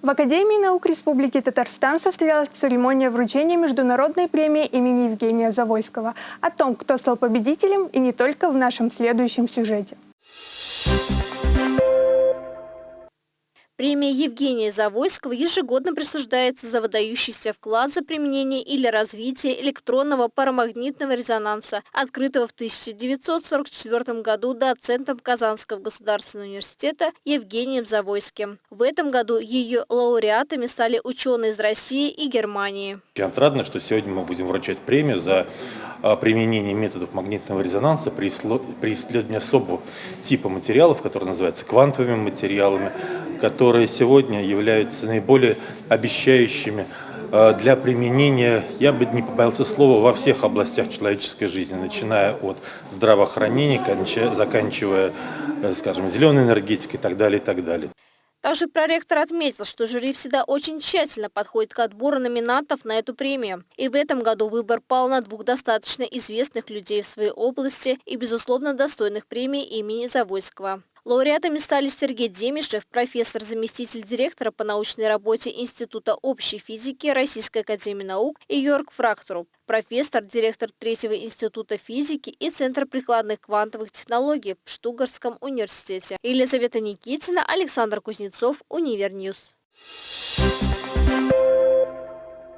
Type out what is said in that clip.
В Академии наук Республики Татарстан состоялась церемония вручения международной премии имени Евгения Завойского. О том, кто стал победителем и не только в нашем следующем сюжете. Премия Евгения Завойского ежегодно присуждается за выдающийся вклад за применение или развитие электронного парамагнитного резонанса, открытого в 1944 году доцентом Казанского государственного университета Евгением Завойским. В этом году ее лауреатами стали ученые из России и Германии. Очень отрадно, что сегодня мы будем вручать премию за а, применение методов магнитного резонанса при исследовании особого типа материалов, которые называются квантовыми материалами, которые сегодня являются наиболее обещающими э, для применения, я бы не побоялся слова, во всех областях человеческой жизни, начиная от здравоохранения, заканчивая, э, скажем, зеленой энергетикой и так далее, и так далее. Также проректор отметил, что жюри всегда очень тщательно подходит к отбору номинантов на эту премию. И в этом году выбор пал на двух достаточно известных людей в своей области и, безусловно, достойных премии имени Завойского. Лауреатами стали Сергей Демишев, профессор, заместитель директора по научной работе Института общей физики Российской академии наук и Йорг Врахтруп, профессор, директор Третьего института физики и Центра прикладных квантовых технологий в Штутгартском университете. Елизавета Никитина, Александр Кузнецов, Univer News. Thank you.